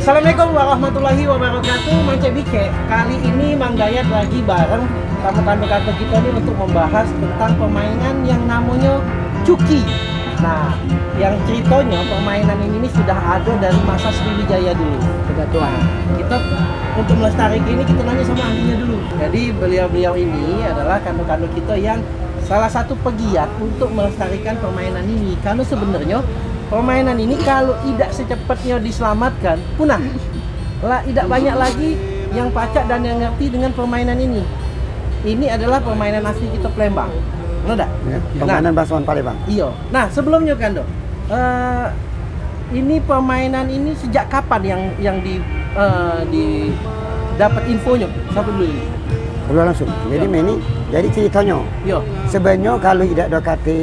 Assalamualaikum warahmatullahi wabarakatuh. Mang Cebike Kali ini Mang Dayat lagi bareng sama kantor-kantor kita ini untuk membahas tentang permainan yang namanya Cuki. Nah, yang ceritanya permainan ini, sudah ada dari masa Sriwijaya dulu. Nah, kita untuk melestarikan ini kita nanya sama ahlinya dulu. Jadi beliau-beliau ini adalah kantor-kantor kita yang salah satu pegiat untuk melestarikan permainan ini. Karena sebenarnya permainan ini kalau tidak secepatnya diselamatkan punah. Lah tidak banyak lagi yang pacak dan yang ngerti dengan permainan ini. Ini adalah permainan asli kita Palembang. Benar Ya, permainan Basuhan Palembang. iya. Nah sebelumnya kan dok eh, ini permainan ini sejak kapan yang yang di eh, di dapat infonya? Satu dulu ini? Langsung. Jadi Ya. ini jadi ceritanya. Yo sebenarnya kalau tidak ada kata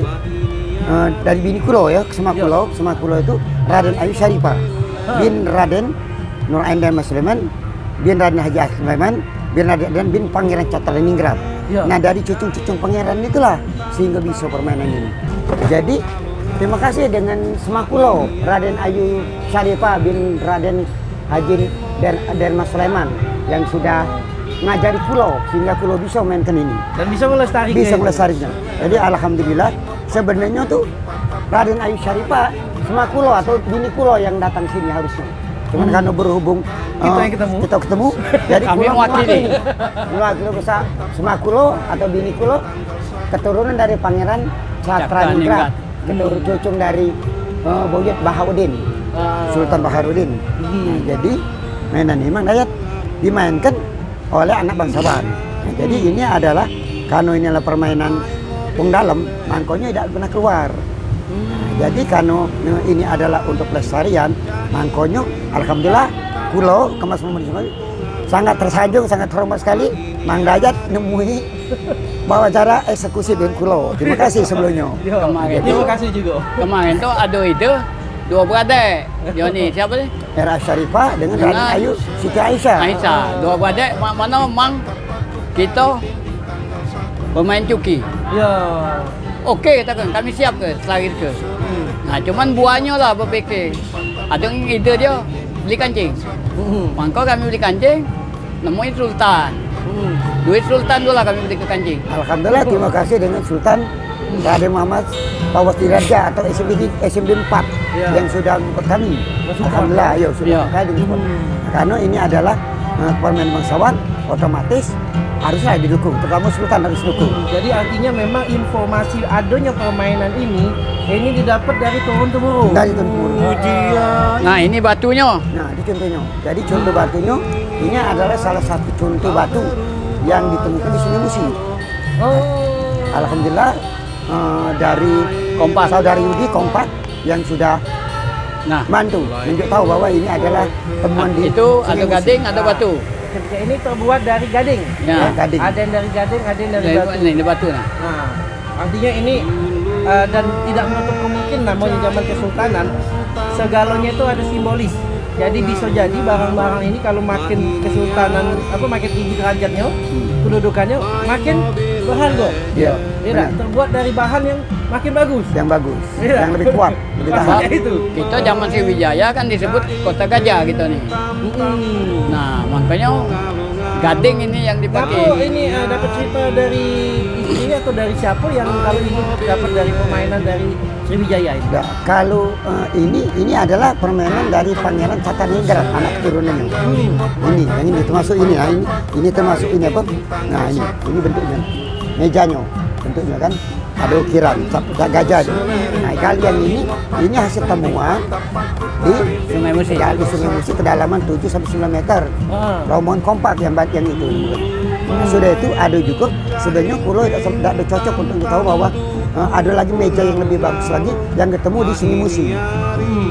eh, dari bini kulo ya ke Semakulo, Semakulo itu Raden Ayu Syarifah bin Raden Nur Aindan Mas Sulaiman bin Raden Haji Asy Sulaiman bin Raden dan bin Pangeran Cataliningrat. Ya. Nah dari cucung-cucung pangeran itulah sehingga bisa permainan ini. Jadi terima kasih dengan Semakulo Raden Ayu Syarifah bin Raden Haji dan, dan Mas Sulaiman yang sudah ngajari kulo sehingga kulo bisa mainkan ini dan bisa melestarikan bisa melestarikan. Jadi alhamdulillah sebenarnya tuh Raden Ayu Syarifah semua kulo atau bini kulo yang datang sini harusnya. Cuman karena berhubung Hmm. Kita eh, yang ketemu. kita ketemu, jadi Kami kulo mewakili. mewakili bisa semua kulo atau bini kulo keturunan dari Pangeran Satraningrat, keturunan cucung dari uh, Buyut Bahaudin, Ah. Sultan Baharudin. Hmm. Nah, jadi mainan ini memang dayat dimainkan oleh anak bangsawan. Nah, jadi ini adalah kano ini adalah permainan pung dalam, mangkonya tidak pernah keluar. Nah, jadi kano ini adalah untuk pelestarian, mangkonya alhamdulillah kulo kemas pemerintah sangat tersanjung, sangat hormat sekali. Mang Dayat nemui bahwa cara eksekusi dengan kulo. Terima kasih sebelumnya. Kemarin terima kasih juga Kemarin tuh ada itu dua beradik. Joni siapa sih? Era Syarifah dengan Raden Ayu Siti Aisyah. Aisyah. Dua beradik ma- mana mang kita pemain cuki. yo Okey katakan kami siap ke selari ke. Hmm. Nah cuman buahnya lah berfikir. Ada yang ide dia beli kancing. Hmm. Kami beli kancing. Namanya Sultan. Hmm. Duit Sultan dulu lah kami beli ke kancing. Alhamdulillah terima kasih dengan Sultan Raden Muhammad Pawas Diraja atau SMB SMB 4 Ya. yang sudah mengikut kami. Alhamdulillah, ayo sudah Ya. support. Hmm. Karena ini adalah uh, permainan bangsawan otomatis haruslah didukung, terutama Sultan harus dukung. Jadi artinya memang informasi adanya permainan ini ini didapat dari turun temurun. Dari temurun. Ujian. Nah ini batunya. Nah, ini contohnya. Jadi contoh batunya ini adalah salah satu contoh batu yang ditemukan di Sungai Musi. Oh. Alhamdulillah uh, dari Kompas. saudari Yudi kompak yang sudah Nah bantu menunjuk tahu bahwa ini adalah temuan di itu ada gading, ada batu. Ketika ini terbuat dari gading. Ya. Ya, gading. Ada yang dari gading, ada yang dari batu. ini, ini batu nah. Nah, artinya ini eh, dan tidak menutup kemungkinan namanya zaman kesultanan segalanya itu ada simbolis. Jadi bisa jadi barang-barang ini kalau makin kesultanan apa makin tinggi derajatnya, kedudukannya makin berharga. Iya, terbuat dari bahan yang makin bagus. yang bagus, Iya. yang lebih kuat, lebih tahan. Itu. Kita zaman Sriwijaya kan disebut kota gajah gitu nih. Hmm. Nah, makanya gading ini yang Kamu dipakai. ini eh, dapat cerita dari istrinya atau dari siapa yang kalau ini dapat dari permainan dari Sriwijaya itu? Nah, kalau eh, ini ini adalah permainan dari Pangeran Cataningrat, anak turunannya. Ini, yang ini termasuk ini, nah, ini, ini termasuk ini apa? Nah ini, ini bentuknya, mejanya, bentuknya kan ada ukiran, gajah. Nah kalian ini, ini hasil temuan di Sungai Musi. di Sungai Musi kedalaman 7 sampai 9 meter. Ah. rombongan kompak yang yang itu. Nah, sudah itu ada juga sebenarnya kulo tidak, tidak ada cocok untuk tahu bahwa eh, ada lagi meja yang lebih bagus lagi yang ketemu di sini musi.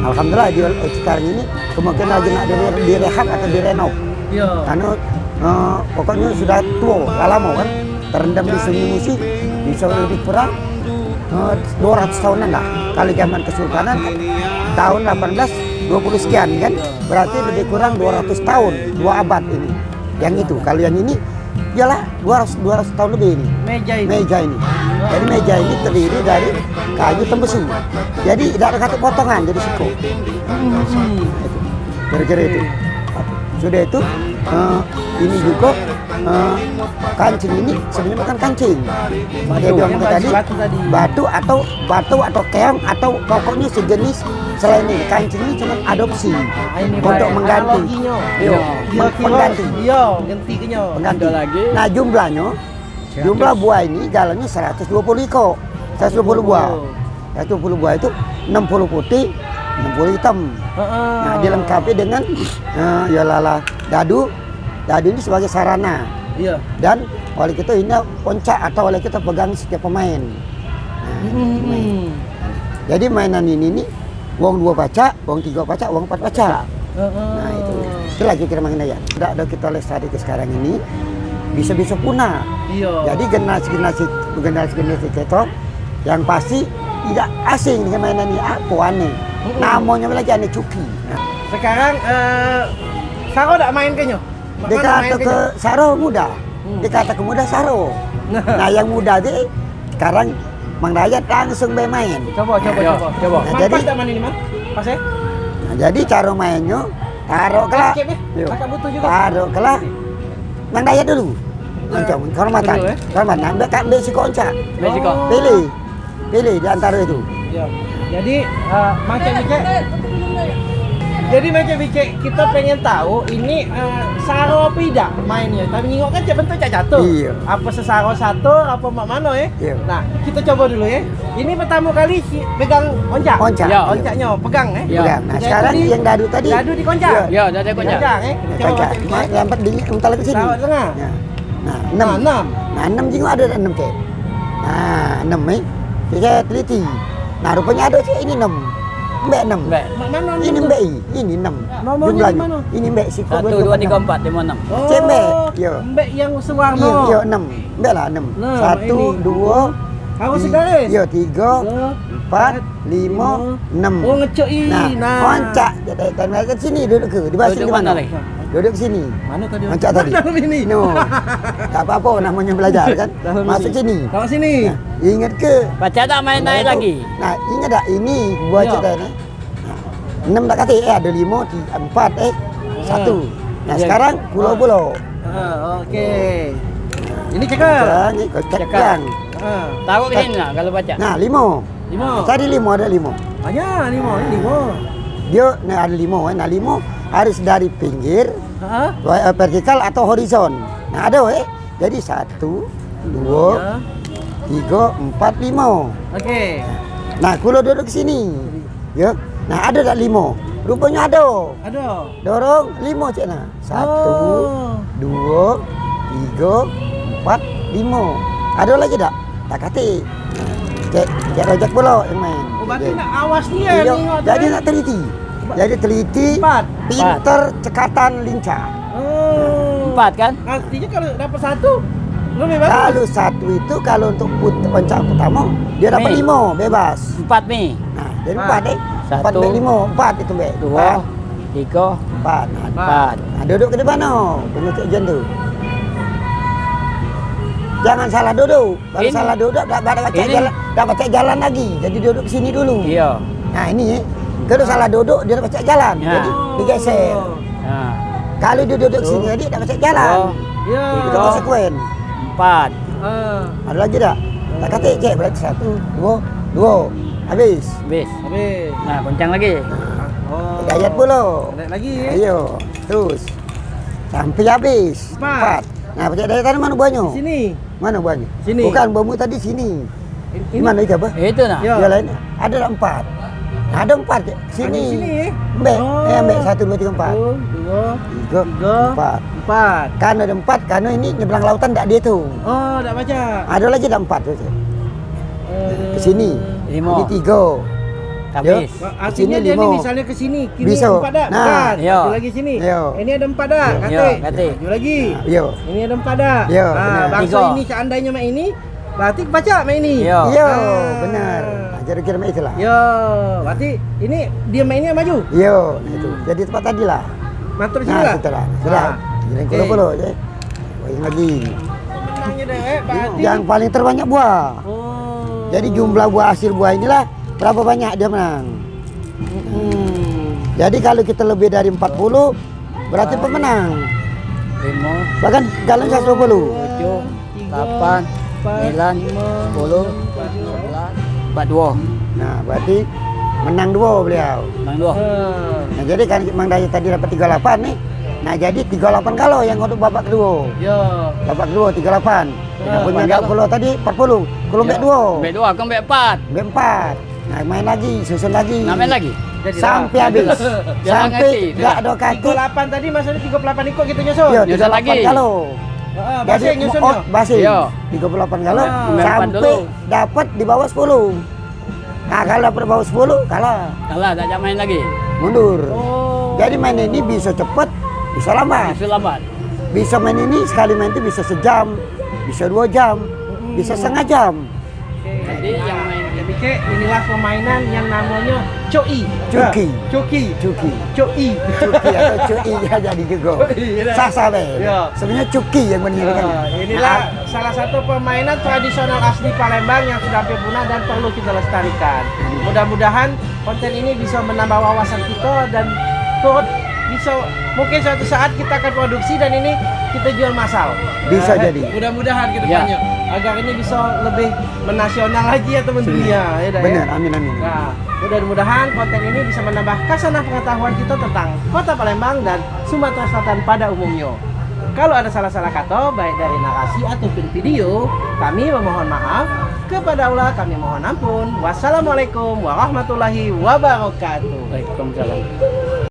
Alhamdulillah di eh, sekarang ini kemungkinan lagi nak dire- direhab atau direnov Iya. karena eh, pokoknya sudah tua lama kan terendam di sini musi bisa lebih kurang eh, 200 tahunan lah kalau zaman kesultanan kan, tahun 18 20 sekian kan berarti lebih kurang 200 tahun dua abad ini yang itu kalau yang ini ialah 200 200 tahun lebih ini Meja ini. meja ini. Jadi meja ini terdiri dari kayu tembesu. Jadi tidak ada kata potongan jadi siku. Hmm. Itu. kira-kira itu sudah itu eh, ini juga eh, kancing ini sebenarnya bukan kancing. Dia bilang Yang tadi batu tadi. batu atau batu atau keong atau pokoknya sejenis selain ini. Kancing ini cuma adopsi. Nah, ini untuk mengganti. Analoginya. Iya, Iya, ganti kenyo. pengganti Ada lagi. nah jumlahnya jumlah buah ini jalannya 120 iko 120 buah. 120 buah itu 60 putih 60 hitam Heeh. Nah, dilengkapi dengan eh, ya lala dadu. Dadu ini sebagai sarana Iya. dan oleh kita ini poncak atau oleh kita pegang setiap pemain. Hmm. Jadi mainan ini nih wong dua baca, wong tiga baca, wong empat baca. Heeh. Nah itu, itu lagi kita main ya. Tidak ada kita lestari ke sekarang ini bisa-bisa punah. Iya. Jadi generasi-generasi generasi-generasi kita yang pasti tidak asing dengan mainan ini apa aneh. Mm-mm. Namanya lagi aneh cuki. Nah, sekarang eh Saro tidak main kenyo. Dia kata ke Saro muda. Hmm. Dia kata ke muda Saro. Nah yang muda dia sekarang Mang Dayat langsung bermain. Coba, coba, Ayo, coba. coba. Man, Jadi- pas tak main ini, Man? Pas ya? Nah, jadi cara mainnya taruh ya? Butuh juga. Taruh. Mang Dayat dulu. Macam kehormatan. Dulu, eh? Kehormatan. Ambil konca. Oh. Pilih. Pilih di antara itu. Iya. Jadi eh, macam Bike jadi macam Bike kita pengen tahu ini eh, saro tidak mainnya. Tapi nengok kan bentuk cak jatuh. Iya. Apa sesaro satu, apa mak mano ya? Iya. Nah, kita coba dulu ya. Ini pertama kali si- pegang oncak. Oncak. Ya. Oncaknya pegang ya. Iya. Pegang. Nah Jadi sekarang di- yang dadu tadi. Dadu di koncak. Iya. Ya, dah ada kocak. Koncak ya. Kita coba Konca. macam Nah. Lambat di entar ke sini. Taruh tengah. Ya. Nah, Nah, enam. enam. Nah, enam juga ada enam kek. Nah, enam eh. Jadi saya teliti. Nah, rupanya ada sih ini enam. Mbak enam. Mbak. Mak mano Ini tu? mbak i. Ini enam. Nomornya Jumlahnya. di mana? Ini mbak si Satu, dua, tiga, empat, lima, enam. Oh, Cembek. Yo. Mbak yang sewarna. Iya enam. Mbak lah enam. Nah, Satu, ini. dua, Harus ti- segaris. Iya, tiga, Tiga, empat, lima, enam. Oh, ngecek i. Nah, koncak. Dan mereka ke sini duduk ke. Di bawah sini di mana? Duduk ke sini. Mana tadi? Koncak tadi. Dalam ini. No. Tak apa-apa namanya belajar kan. Masuk ini. sini. Kalau sini. Nah, ingat ke? Baca tak main naik lagi? Nah, ingat tak ini buah Ya. cerita ni. Nah, enam tak kata eh ada lima, tiga, empat eh satu. Nah, Ya. sekarang pulau-pulau. Ah, okey. Ini cakap. Sekarang ni Cakap. yang. Ah, Taruh ke sini lah kalau baca. Nah, lima. lima. Tadi lima ada lima. Banyak lima. Ini lima. Dia nah, ada lima. Eh. Nah, lima harus dari pinggir, Ha? eh, vertikal atau horizon. Nah, ada eh. Jadi satu, dua, Ya. tiga, empat, lima. Okey. Nah, kulo duduk sini. Ya. Nah, ada tak lima? Rupanya ada. Ada. Dorong lima cik nah. Satu, Oh. dua, tiga, empat, lima. Ada lagi tak? Tak kata. Cek, cek rojak pula yang main. Oh, berarti nak awas dia Iya, tengok tu, Jadi eh? nak teliti. Jadi teliti, Empat. pinter, cekatan, lincah. Oh. Empat kan? Artinya kalau dapat satu, lebih bagus. Kalau satu itu kalau untuk put pencak pertama dia dapat lima bebas. Empat ni. Nah, jadi Empat. empat eh. Empat Satu. baik lima, empat itu baik. Dua, Empat. tiga, Empat. Nah, empat. Nah, duduk ke depan no, penutup tu. Jangan salah duduk. Kalau salah duduk baca Ini. jalan, baca jalan lagi. Jadi duduk sini dulu. Iya. Nah, ini eh. Kalau salah duduk dia baca jalan. Ya. Jadi digeser. Ha. Kalau dia duduk Satu. sini jadi dah baca jalan. Dua, Ya. Itu konsekuen. empat. Ah. Ada lagi tak? Tak kata cek berarti satu, dua, dua. Habis. Habis. Habis. Nah, goncang lagi. Oh. Ayat pula. Ada lagi eh? Ayo, terus. Sampai habis. Empat. Nah, baca dari tadi mana buahnya? Sini. Mana buahnya? Sini. Bukan buahmu tadi sini. Di mana itu apa? Itu nah. Ya. Yang lain ada tak empat. Nah, ada empat je. Sini. Ada sini? Ambek. Oh. Eh, ambek satu, dua, tiga, empat. Satu, dua, Tiga, tiga, empat. empat. Kan ada empat, kan ini nyeberang lautan tak dia tu. Oh, tak baca. Ada lagi tak empat tu. Eh, Ke sini. Lima. Ini tiga. Habis. Artinya dia ni misalnya ke sini, kini Bisa. empat dah. Nah, Bukan. ya. Satu lagi sini. Ya. Ini ada empat dah. Ya. Kata. Ya, kata. Maju lagi. Yo. Ini ada empat dah. Ya, Ah, benar. bangsa ini seandainya mak ini, berarti baca mak ini. Ya. Yo, Ah. benar. Nah, Kira-kira macam itulah. Ya, berarti ini dia mainnya maju. Yo, nah itu. Jadi tempat tadi lah. Mantap sini Nah, lah. sudah. Sudah. Ah. Jadi je. Oh, yang lagi. Eh, berarti. Yang paling terbanyak buah. Oh. Jadi jumlah buah hasil buah inilah berapa banyak dia menang. Hmm. Jadi kalau kita lebih dari 40 berarti pemenang. lima, Bahkan kalian 120. tujuh, delapan, sembilan, sepuluh, sebelas, empat dua, Nah, berarti menang dua beliau. enam dua. Eh, Nah, jadi kan Mang Dayat tadi dapat 38 nih. Nah, jadi 38 kalau yang untuk babak kedua. Yo. Babak kedua 38. Yang Ah, punya babak gak kalau tadi 40. Kalau mbak dua. Mbak dua, kau mbak empat. Mbak empat. Nah, main lagi, susun lagi. Nah, main lagi. Jadi Sampai habis. Jangan Sampai ngerti, gak ada kaki. 38 tadi maksudnya 38 ikut gitu nyusun. Iya, Nyusun 38 lagi. kalau. Heeh, bahasa nyusun oh, yo. basing. Iya. 38 kalau Ah. Main empat sampai dapat di bawah 10. Nah, kalau dapat di bawah 10 kalah, Kalah, tak main lagi. mundur. Oh. Jadi main ini bisa cepat, bisa lambat. Itu lambat. Bisa main ini sekali main itu bisa sejam, bisa dua jam, bisa setengah jam. Jadi yang main Kayak inilah permainan yang namanya Coi. Cuki. Nah, Cuki. Cuki. Coi. Cuki atau cuki ya jadi juga. Iya. Sah be. Iya. Sebenarnya cuki yang benar kan. Nah, inilah salah satu permainan tradisional asli Palembang yang sudah hampir punah dan perlu kita lestarikan. Mudah-mudahan konten ini bisa menambah wawasan kita dan turut bisa mungkin suatu saat kita akan produksi dan ini kita jual massal. Bisa Nah, jadi. Mudah-mudahan ke Ya. agar ini bisa lebih menasional lagi ya teman dunia ya dah ya. Benar, amin amin. Nah, mudah-mudahan konten ini bisa menambah kasanah pengetahuan kita tentang Kota Palembang dan Sumatera Selatan pada umumnya. Kalau ada salah-salah kata, baik dari narasi ataupun video, kami memohon maaf. Kepada Allah kami mohon ampun. Wassalamualaikum warahmatullahi wabarakatuh. Waalaikumsalam.